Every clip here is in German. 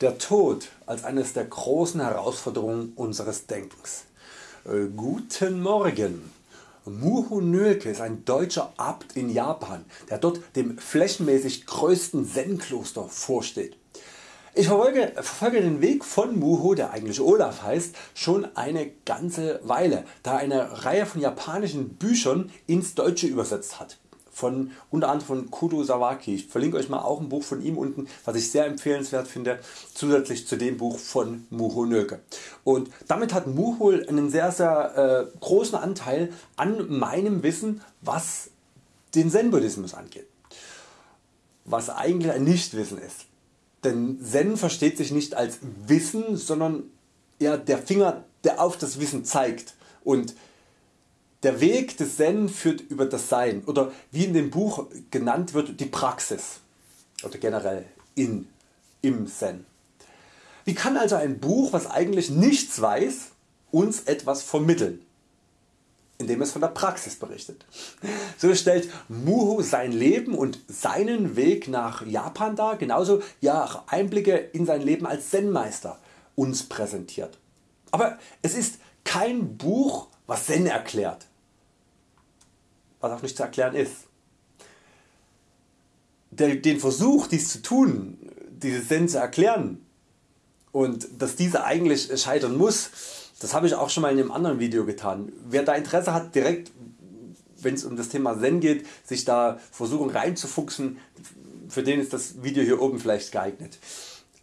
Der Tod als eines der großen Herausforderungen unseres Denkens. Äh, guten Morgen. Muho Nölke ist ein deutscher Abt in Japan, der dort dem flächenmäßig größten Zen-Kloster vorsteht. Ich verfolge, verfolge, den Weg von Muho, der eigentlich Olaf heißt, schon eine ganze Weile, da er eine Reihe von japanischen Büchern ins Deutsche übersetzt hat von unter anderem von Kudo Sawaki. Ich verlinke Euch mal auch ein Buch von ihm unten, was ich sehr empfehlenswert finde, zusätzlich zu dem Buch von Muho Nöke. Und damit hat Muho einen sehr sehr äh, großen Anteil an meinem Wissen, was den Zen Buddhismus angeht. Was eigentlich ein Nichtwissen ist. Denn Zen versteht sich nicht als Wissen, sondern ja, der Finger der auf das Wissen zeigt. Und der Weg des Zen führt über das Sein oder wie in dem Buch genannt wird die Praxis oder generell in, im Zen. Wie kann also ein Buch was eigentlich nichts weiß uns etwas vermitteln? indem es von der Praxis berichtet. So stellt Muho sein Leben und seinen Weg nach Japan dar, genauso ja Einblicke in sein Leben als Zen-Meister uns präsentiert. Aber es ist kein Buch was Zen erklärt, was auch nicht zu erklären ist. Den Versuch dies zu tun, dieses Zen zu erklären und dass diese eigentlich scheitern muss, das habe ich auch schon mal in einem anderen Video getan. Wer da Interesse hat direkt wenn es um das Thema Zen geht, sich da versuchen reinzufuchsen, für den ist das Video hier oben vielleicht geeignet.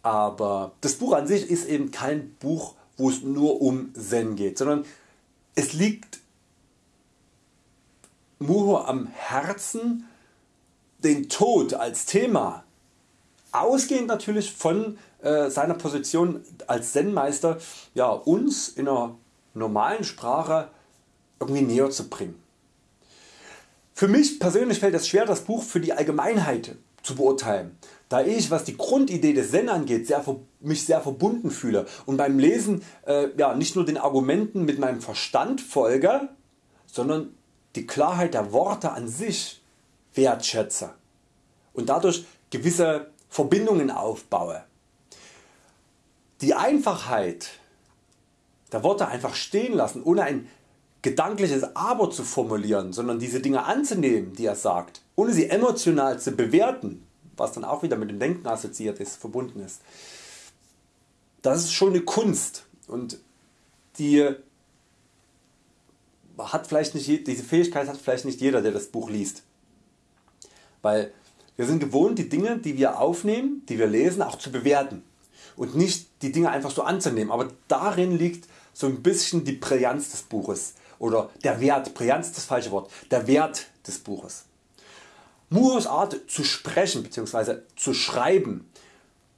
Aber das Buch an sich ist eben kein Buch wo es nur um Zen geht, sondern es liegt Muho am Herzen den Tod als Thema ausgehend natürlich von äh, seiner Position als Zen-Meister ja, uns in einer normalen Sprache irgendwie näher zu bringen. Für mich persönlich fällt es schwer das Buch für die Allgemeinheit zu beurteilen, da ich was die Grundidee des Zen angeht sehr, mich sehr verbunden fühle und beim Lesen äh, ja, nicht nur den Argumenten mit meinem Verstand folge, sondern die Klarheit der Worte an sich wertschätze und dadurch gewisse Verbindungen aufbaue. Die Einfachheit der Worte einfach stehen lassen, ohne ein gedankliches Aber zu formulieren, sondern diese Dinge anzunehmen die er sagt, ohne sie emotional zu bewerten, was dann auch wieder mit dem Denken assoziiert ist, verbunden ist. Das ist schon eine Kunst und die hat vielleicht nicht, diese Fähigkeit hat vielleicht nicht jeder der das Buch liest. Weil wir sind gewohnt die Dinge die wir aufnehmen, die wir lesen auch zu bewerten und nicht die Dinge einfach so anzunehmen, aber darin liegt so ein bisschen die Brillanz des Buches oder der Wert, Brillanz ist das falsche Wort, der Wert des Buches. Muros Art zu sprechen bzw. zu schreiben,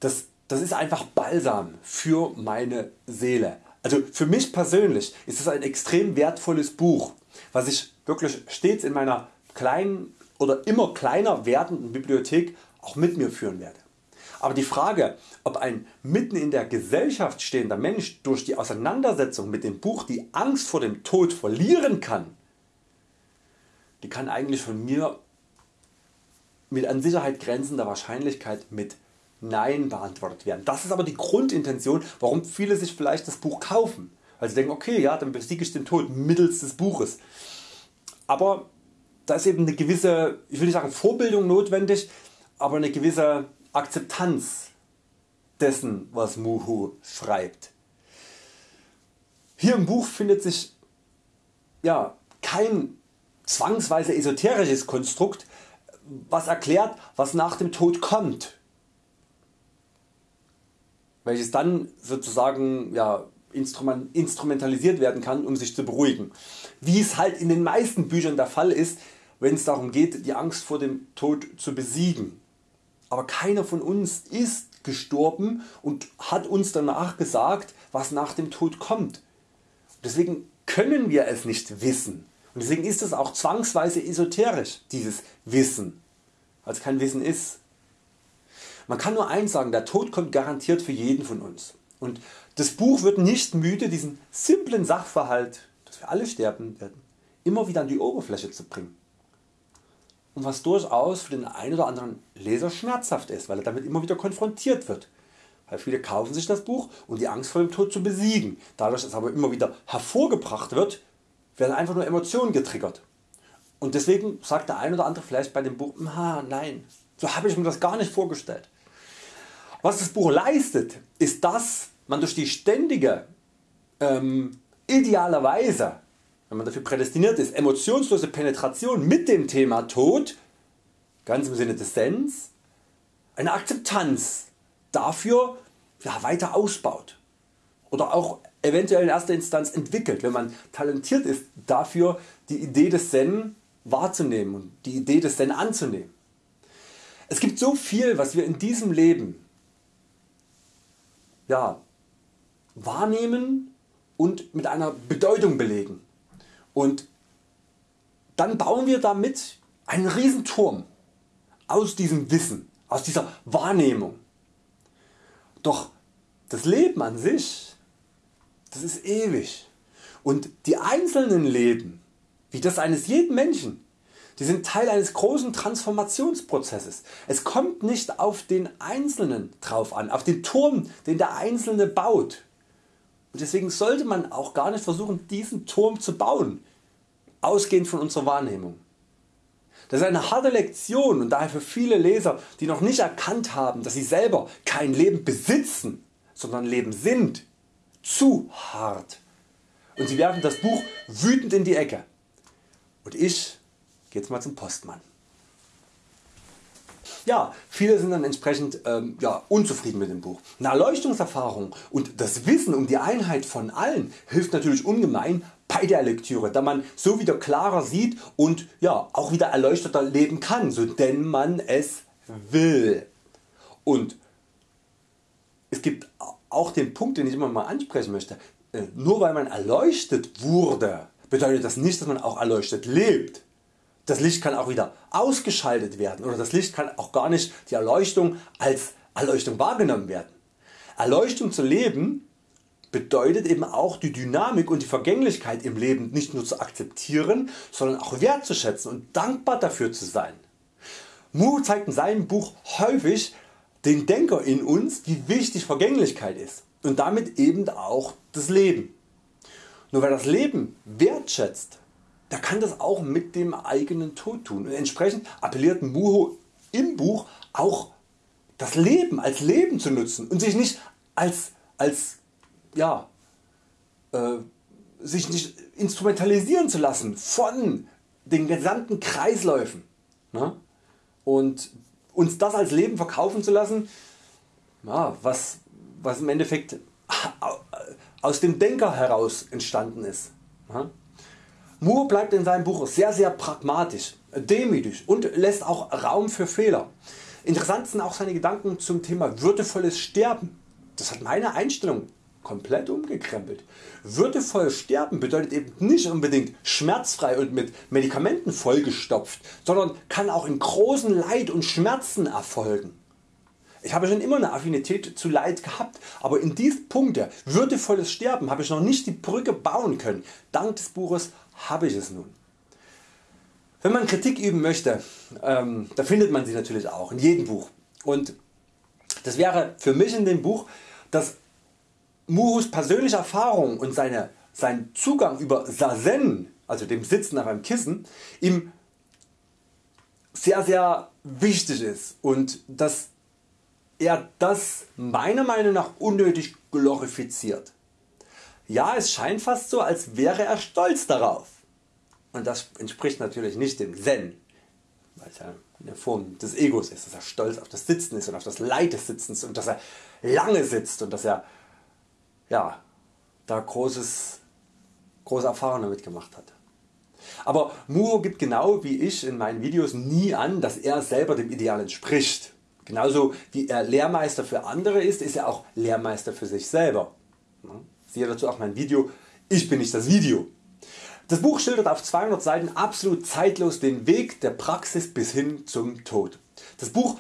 das, das ist einfach Balsam für meine Seele. Also für mich persönlich ist es ein extrem wertvolles Buch, was ich wirklich stets in meiner kleinen oder immer kleiner werdenden Bibliothek auch mit mir führen werde. Aber die Frage ob ein mitten in der Gesellschaft stehender Mensch durch die Auseinandersetzung mit dem Buch die Angst vor dem Tod verlieren kann, die kann eigentlich von mir mit an Sicherheit grenzender Wahrscheinlichkeit mit Nein beantwortet werden. Das ist aber die Grundintention warum viele sich vielleicht das Buch kaufen, sie denken okay ja dann besiege ich den Tod mittels des Buches. Aber da ist eben eine gewisse, ich will nicht sagen Vorbildung notwendig, aber eine gewisse Akzeptanz dessen was Muhu schreibt. Hier im Buch findet sich ja, kein zwangsweise esoterisches Konstrukt was erklärt was nach dem Tod kommt, welches dann sozusagen ja, instrumentalisiert werden kann um sich zu beruhigen. Wie es halt in den meisten Büchern der Fall ist wenn es darum geht die Angst vor dem Tod zu besiegen. Aber keiner von uns ist gestorben und hat uns danach gesagt was nach dem Tod kommt. Deswegen können wir es nicht wissen. Und deswegen ist es auch zwangsweise esoterisch dieses Wissen, es kein Wissen ist. Man kann nur eins sagen, der Tod kommt garantiert für jeden von uns. Und das Buch wird nicht müde diesen simplen Sachverhalt, dass wir alle sterben werden, immer wieder an die Oberfläche zu bringen. Und was durchaus für den einen oder anderen Leser schmerzhaft ist, weil er damit immer wieder konfrontiert wird. Weil viele kaufen sich das Buch um die Angst vor dem Tod zu besiegen. Dadurch dass aber immer wieder hervorgebracht wird, werden einfach nur Emotionen getriggert. Und deswegen sagt der ein oder andere vielleicht bei dem Buch, nein, so habe ich mir das gar nicht vorgestellt. Was das Buch leistet, ist dass man durch die ständige, ähm, idealerweise, wenn man dafür prädestiniert ist, emotionslose Penetration mit dem Thema Tod, ganz im Sinne des Sens, eine Akzeptanz dafür ja, weiter ausbaut oder auch eventuell in erster Instanz entwickelt, wenn man talentiert ist dafür die Idee des Zen wahrzunehmen und die Idee des Zen anzunehmen. Es gibt so viel was wir in diesem Leben ja, wahrnehmen und mit einer Bedeutung belegen. Und dann bauen wir damit einen riesen Turm aus diesem Wissen, aus dieser Wahrnehmung. Doch das Leben an sich, das ist ewig. Und die einzelnen Leben, wie das eines jeden Menschen, die sind Teil eines großen Transformationsprozesses. Es kommt nicht auf den Einzelnen drauf an, auf den Turm den der Einzelne baut. Und deswegen sollte man auch gar nicht versuchen diesen Turm zu bauen, ausgehend von unserer Wahrnehmung. Das ist eine harte Lektion und daher für viele Leser die noch nicht erkannt haben dass sie selber kein Leben besitzen, sondern Leben sind, zu hart. Und sie werfen das Buch wütend in die Ecke. Und ich jetzt mal zum Postmann. Ja, viele sind dann entsprechend ähm, ja, unzufrieden mit dem Buch. Eine Erleuchtungserfahrung und das Wissen um die Einheit von allen hilft natürlich ungemein bei der Lektüre, da man so wieder klarer sieht und ja, auch wieder erleuchteter leben kann, so denn man es will. Und es gibt auch den Punkt den ich immer mal ansprechen möchte, äh, nur weil man erleuchtet wurde, bedeutet das nicht dass man auch erleuchtet lebt. Das Licht kann auch wieder ausgeschaltet werden oder das Licht kann auch gar nicht die Erleuchtung als Erleuchtung wahrgenommen werden. Erleuchtung zu leben bedeutet eben auch die Dynamik und die Vergänglichkeit im Leben nicht nur zu akzeptieren, sondern auch wertzuschätzen und dankbar dafür zu sein. Mu zeigt in seinem Buch häufig den Denker in uns wie wichtig Vergänglichkeit ist und damit eben auch das Leben. Nur wer das Leben wertschätzt, der kann das auch mit dem eigenen Tod tun. Und entsprechend appelliert Muho im Buch auch das Leben als Leben zu nutzen und sich nicht als, als ja, äh, sich nicht instrumentalisieren zu lassen von den gesamten Kreisläufen ne? und uns das als Leben verkaufen zu lassen, ja, was, was im Endeffekt aus dem Denker heraus entstanden ist. Ne? Moore bleibt in seinem Buch sehr sehr pragmatisch, demütig und lässt auch Raum für Fehler. Interessant sind auch seine Gedanken zum Thema würdevolles Sterben. Das hat meine Einstellung komplett umgekrempelt. Würdevoll sterben bedeutet eben nicht unbedingt schmerzfrei und mit Medikamenten vollgestopft, sondern kann auch in großen Leid und Schmerzen erfolgen. Ich habe schon immer eine Affinität zu Leid gehabt, aber in diesem Punkt würdevolles Sterben habe ich noch nicht die Brücke bauen können. Dank des Buches habe ich es nun. Wenn man Kritik üben möchte, ähm, da findet man sie natürlich auch in jedem Buch. Und das wäre für mich in dem Buch, dass Muhus persönliche Erfahrung und seine, sein Zugang über Sazen, also dem Sitzen auf einem Kissen, ihm sehr sehr wichtig ist und dass er das meiner Meinung nach unnötig glorifiziert. Ja es scheint fast so als wäre er stolz darauf und das entspricht natürlich nicht dem Zen, weil es ja eine Form des Egos ist, dass er stolz auf das Sitzen ist und auf das Leid des Sitzens und dass er lange sitzt und dass er ja, da großes, große Erfahrungen damit gemacht hat. Aber Muro gibt genau wie ich in meinen Videos nie an, dass er selber dem Ideal entspricht. Genauso wie er Lehrmeister für andere ist, ist er auch Lehrmeister für sich selber. Siehe dazu auch mein Video Ich bin nicht das Video. Das Buch schildert auf 200 Seiten absolut zeitlos den Weg der Praxis bis hin zum Tod. Das Buch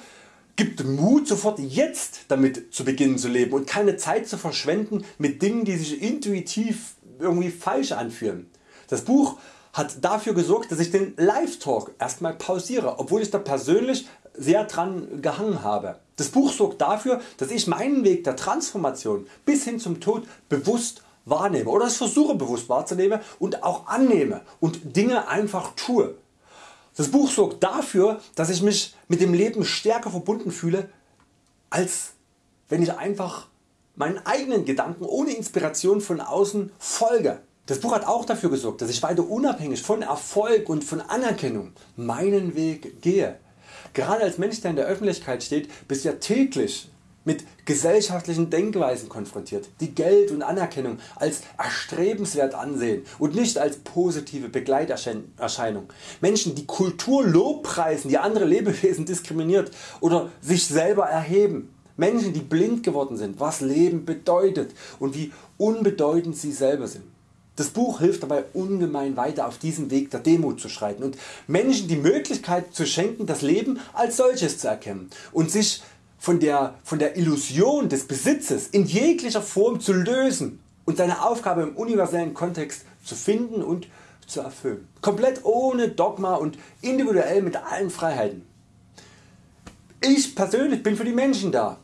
gibt Mut sofort jetzt damit zu beginnen zu leben und keine Zeit zu verschwenden mit Dingen die sich intuitiv irgendwie falsch anfühlen. Das Buch hat dafür gesorgt dass ich den Live Talk erstmal pausiere obwohl ich da persönlich sehr dran gehangen habe. Das Buch sorgt dafür, dass ich meinen Weg der Transformation bis hin zum Tod bewusst wahrnehme oder es versuche bewusst wahrzunehmen und auch annehme und Dinge einfach tue. Das Buch sorgt dafür, dass ich mich mit dem Leben stärker verbunden fühle, als wenn ich einfach meinen eigenen Gedanken ohne Inspiration von außen folge. Das Buch hat auch dafür gesorgt, dass ich weiter unabhängig von Erfolg und von Anerkennung meinen Weg gehe. Gerade als Mensch der in der Öffentlichkeit steht bist du ja täglich mit gesellschaftlichen Denkweisen konfrontiert, die Geld und Anerkennung als erstrebenswert ansehen und nicht als positive Begleiterscheinung. Menschen die Kultur lobpreisen, die andere Lebewesen diskriminiert oder sich selber erheben. Menschen die blind geworden sind was Leben bedeutet und wie unbedeutend sie selber sind. Das Buch hilft dabei ungemein weiter auf diesem Weg der Demut zu schreiten und Menschen die Möglichkeit zu schenken das Leben als solches zu erkennen und sich von der, von der Illusion des Besitzes in jeglicher Form zu lösen und seine Aufgabe im universellen Kontext zu finden und zu erfüllen. Komplett ohne Dogma und individuell mit allen Freiheiten. Ich persönlich bin für die Menschen da,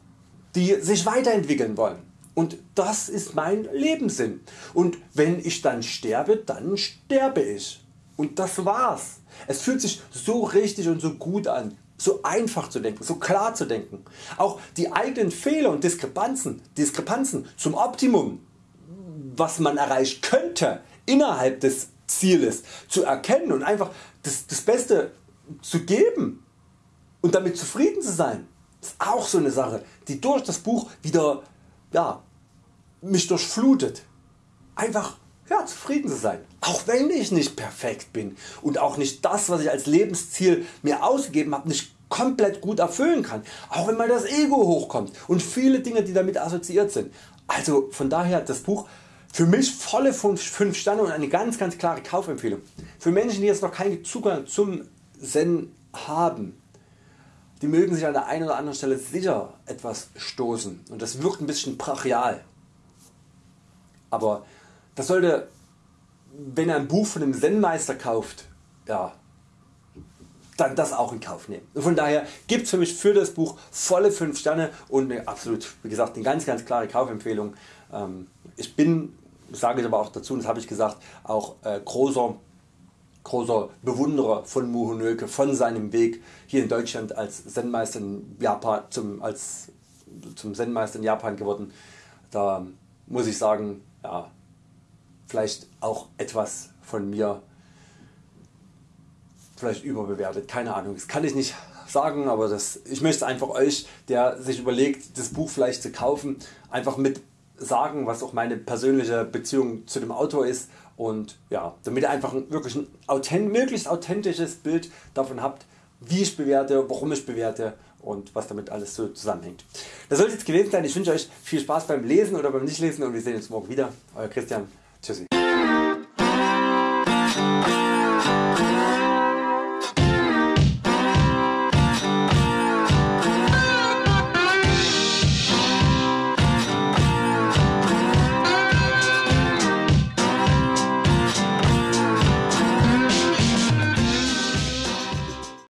die sich weiterentwickeln wollen und das ist mein Lebenssinn. Und wenn ich dann sterbe, dann sterbe ich. Und das war's. Es fühlt sich so richtig und so gut an, so einfach zu denken, so klar zu denken. Auch die eigenen Fehler und Diskrepanzen, Diskrepanzen zum Optimum, was man erreichen könnte innerhalb des Zieles zu erkennen und einfach das, das Beste zu geben und damit zufrieden zu sein, ist auch so eine Sache, die durch das Buch wieder ja, mich durchflutet. Einfach ja, zufrieden zu sein. Auch wenn ich nicht perfekt bin und auch nicht das was ich als Lebensziel mir ausgegeben habe nicht komplett gut erfüllen kann. Auch wenn mal das Ego hochkommt und viele Dinge die damit assoziiert sind. Also von daher das Buch für mich volle 5 Sterne und eine ganz ganz klare Kaufempfehlung. Für Menschen die jetzt noch keinen Zugang zum Zen haben die mögen sich an der einen oder anderen Stelle sicher etwas stoßen und das wirkt ein bisschen brachial. Aber das sollte, wenn er ein Buch von einem Zen-Meister kauft, ja, dann das auch in Kauf nehmen. Und von daher gibt es für mich für das Buch volle 5 Sterne und eine absolut, wie gesagt, eine ganz ganz klare Kaufempfehlung. Ähm, ich bin, sage ich aber auch dazu, das habe ich gesagt, auch äh, großer großer Bewunderer von Muho Nöke, von seinem Weg hier in Deutschland als Zen-Meister in Japan, zum, als, zum Zen-Meister in Japan geworden. Da muss ich sagen, ja, vielleicht auch etwas von mir vielleicht überbewertet, keine Ahnung, das kann ich nicht sagen, aber das, ich möchte einfach Euch, der sich überlegt das Buch vielleicht zu kaufen, einfach mit sagen, was auch meine persönliche Beziehung zu dem Autor ist. Und ja, damit ihr einfach wirklich ein authent möglichst authentisches Bild davon habt, wie ich bewerte, warum ich bewerte und was damit alles so zusammenhängt. Das soll es jetzt gewesen sein. Ich wünsche Euch viel Spaß beim Lesen oder beim Nichtlesen und wir sehen uns morgen wieder. Euer Christian.